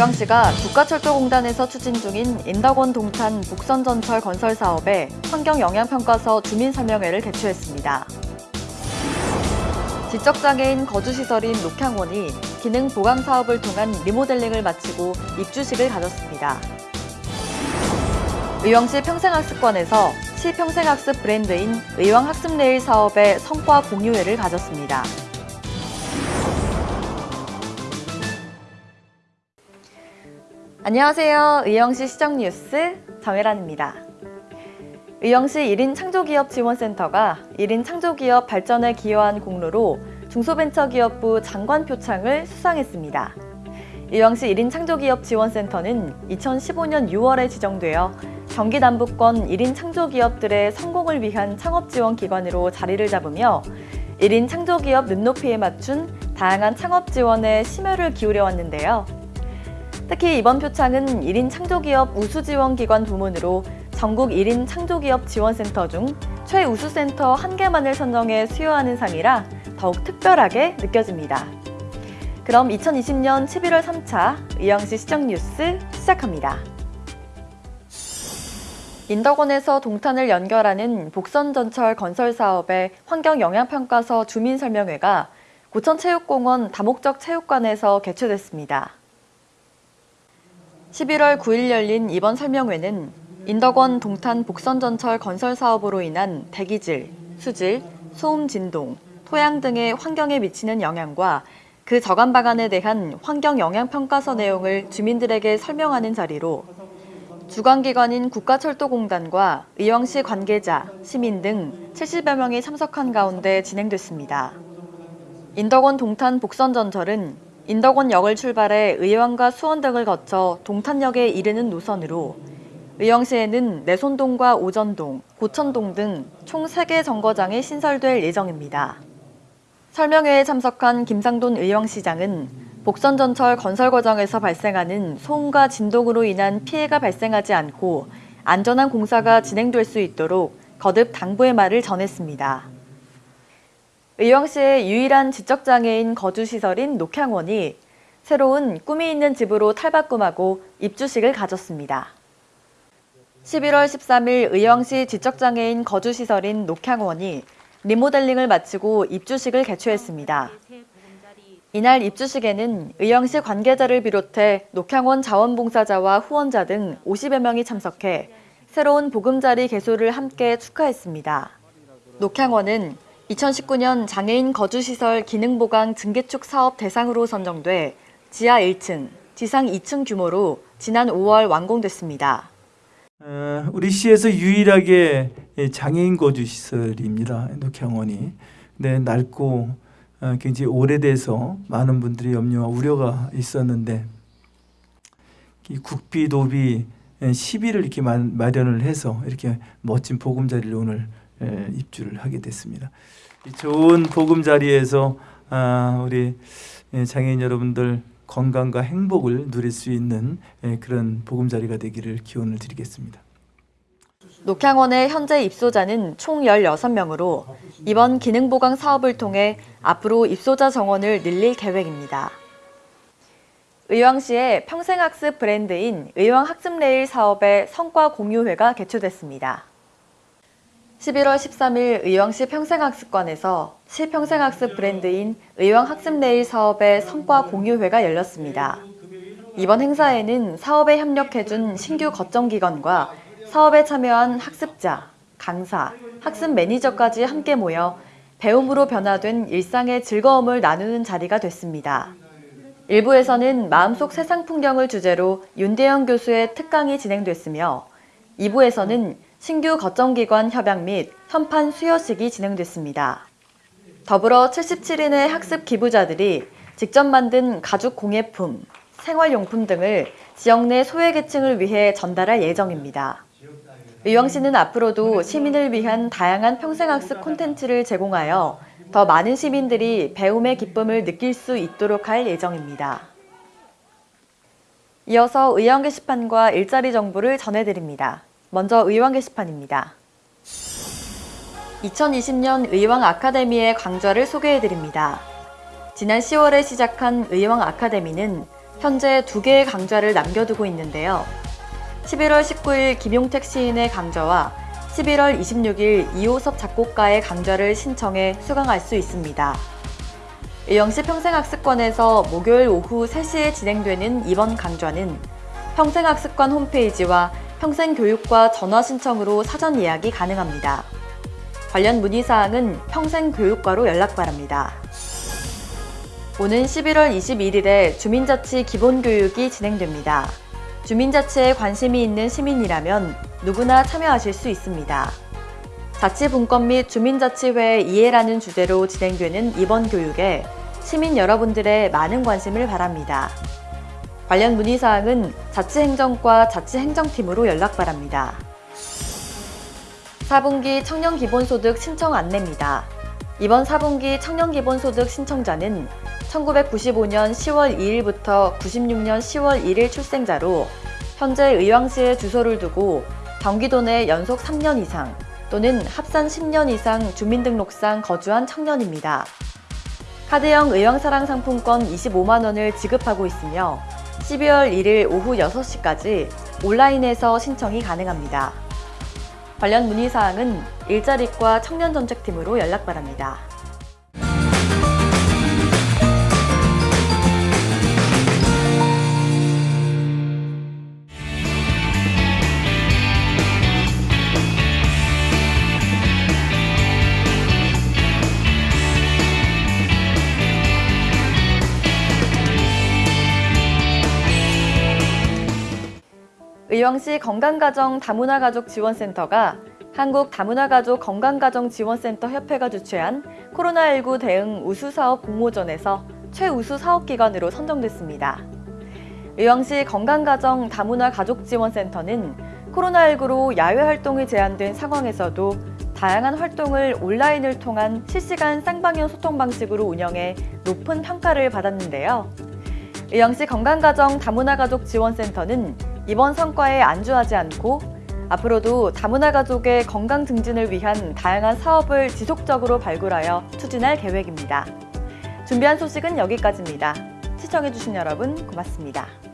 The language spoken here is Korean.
의왕시가 국가철도공단에서 추진 중인 인덕원 동탄 북선전철 건설 사업에 환경영향평가서 주민설명회를 개최했습니다. 지적장애인 거주시설인 녹향원이 기능 보강 사업을 통한 리모델링을 마치고 입주식을 가졌습니다. 의왕시 평생학습관에서 시 평생학습 브랜드인 의왕학습레일 사업의 성과 공유회를 가졌습니다. 안녕하세요. 의왕시 시정뉴스 정혜란입니다. 의왕시 1인 창조기업 지원센터가 1인 창조기업 발전에 기여한 공로로 중소벤처기업부 장관 표창을 수상했습니다. 의왕시 1인 창조기업 지원센터는 2015년 6월에 지정되어 경기 남부권 1인 창조기업들의 성공을 위한 창업지원기관으로 자리를 잡으며 1인 창조기업 눈높이에 맞춘 다양한 창업 지원에 심혈을 기울여 왔는데요. 특히 이번 표창은 1인 창조기업 우수지원기관 부문으로 전국 1인 창조기업 지원센터 중 최우수센터 한 개만을 선정해 수여하는 상이라 더욱 특별하게 느껴집니다. 그럼 2020년 11월 3차 의왕시 시정뉴스 시작합니다. 인덕원에서 동탄을 연결하는 복선전철 건설 사업의 환경영향평가서 주민설명회가 고천체육공원 다목적 체육관에서 개최됐습니다. 11월 9일 열린 이번 설명회는 인덕원 동탄 복선전철 건설 사업으로 인한 대기질, 수질, 소음 진동, 토양 등의 환경에 미치는 영향과 그 저감 방안에 대한 환경 영향 평가서 내용을 주민들에게 설명하는 자리로 주관기관인 국가철도공단과 의왕시 관계자, 시민 등 70여 명이 참석한 가운데 진행됐습니다. 인덕원 동탄 복선전철은 인덕원역을 출발해 의왕과 수원 등을 거쳐 동탄역에 이르는 노선으로 의왕시에는 내손동과 오전동, 고천동 등 총 3개 정거장이 신설될 예정입니다. 설명회에 참석한 김상돈 의왕시장은 복선전철 건설 과정에서 발생하는 소음과 진동으로 인한 피해가 발생하지 않고 안전한 공사가 진행될 수 있도록 거듭 당부의 말을 전했습니다. 의왕시의 유일한 지적장애인 거주시설인 녹향원이 새로운 꿈이 있는 집으로 탈바꿈하고 입주식을 가졌습니다. 11월 13일 의왕시 지적장애인 거주시설인 녹향원이 리모델링을 마치고 입주식을 개최했습니다. 이날 입주식에는 의왕시 관계자를 비롯해 녹향원 자원봉사자와 후원자 등 50여 명이 참석해 새로운 보금자리 개소를 함께 축하했습니다. 녹향원은 2019년 장애인 거주시설 기능보강 증개축 사업 대상으로 선정돼 지하 1층, 지상 2층 규모로 지난 5월 완공됐습니다. 어, 우리 시에서 유일하게 장애인 거주 시설입니다. 녹향원이. 네, 낡고 어, 굉장히 오래돼서 많은 분들이 염려와 우려가 있었는데 이 국비 도비 시비를 이렇게 마련을 해서 이렇게 멋진 보금자리를 오늘 입주를 하게 됐습니다. 좋은 보금자리에서 아, 우리 장애인 여러분들 건강과 행복을 누릴 수 있는 그런 보금자리가 되기를 기원을 드리겠습니다. 녹향원의 현재 입소자는 총 16명으로 이번 기능보강 사업을 통해 앞으로 입소자 정원을 늘릴 계획입니다. 의왕시의 평생학습 브랜드인 의왕학습레일 사업의 성과 공유회가 개최됐습니다. 11월 13일 의왕시 평생학습관에서 시 평생학습 브랜드인 의왕학습레일 사업의 성과 공유회가 열렸습니다. 이번 행사에는 사업에 협력해준 신규 거점기관과 사업에 참여한 학습자, 강사, 학습 매니저까지 함께 모여 배움으로 변화된 일상의 즐거움을 나누는 자리가 됐습니다. 일부에서는 마음속 세상 풍경을 주제로 윤대영 교수의 특강이 진행됐으며 2부에서는 신규 거점기관 협약 및 현판 수여식이 진행됐습니다. 더불어 77인의 학습 기부자들이 직접 만든 가죽 공예품, 생활용품 등을 지역 내 소외계층을 위해 전달할 예정입니다. 의왕시는 앞으로도 시민을 위한 다양한 평생학습 콘텐츠를 제공하여 더 많은 시민들이 배움의 기쁨을 느낄 수 있도록 할 예정입니다. 이어서 의왕 게시판과 일자리 정보를 전해드립니다. 먼저 의왕 게시판입니다. 2020년 의왕 아카데미의 강좌를 소개해드립니다. 지난 10월에 시작한 의왕 아카데미는 현재 두 개의 강좌를 남겨두고 있는데요. 11월 19일 김용택 시인의 강좌와 11월 26일 이호섭 작곡가의 강좌를 신청해 수강할 수 있습니다. 의왕시 평생학습관에서 목요일 오후 3시에 진행되는 이번 강좌는 평생학습관 홈페이지와 평생교육과 전화 신청으로 사전 예약이 가능합니다. 관련 문의사항은 평생교육과로 연락 바랍니다. 오는 11월 21일에 주민자치 기본교육이 진행됩니다. 주민자치에 관심이 있는 시민이라면 누구나 참여하실 수 있습니다. 자치분권 및 주민자치회 이해라는 주제로 진행되는 이번 교육에 시민 여러분들의 많은 관심을 바랍니다. 관련 문의사항은 자치행정과 자치행정팀으로 연락 바랍니다. 4분기 청년기본소득 신청 안내입니다. 이번 4분기 청년기본소득 신청자는 1995년 10월 2일부터 96년 10월 1일 출생자로 현재 의왕시에 주소를 두고 경기도 내 연속 3년 이상 또는 합산 10년 이상 주민등록상 거주한 청년입니다. 카드형 의왕사랑 상품권 25만 원을 지급하고 있으며 12월 1일 오후 6시까지 온라인에서 신청이 가능합니다. 관련 문의사항은 일자리과 청년정책팀으로 연락 바랍니다. 의왕시 건강가정 다문화가족 지원센터가 한국 다문화가족 건강가정지원센터 협회가 주최한 코로나19 대응 우수사업 공모전에서 최우수 사업기관으로 선정됐습니다. 의왕시 건강가정 다문화가족지원센터는 코로나19로 야외 활동이 제한된 상황에서도 다양한 활동을 온라인을 통한 실시간 쌍방향 소통 방식으로 운영해 높은 평가를 받았는데요. 의왕시 건강가정 다문화가족지원센터는 이번 성과에 안주하지 않고 앞으로도 다문화 가족의 건강 증진을 위한 다양한 사업을 지속적으로 발굴하여 추진할 계획입니다. 준비한 소식은 여기까지입니다. 시청해주신 여러분 고맙습니다.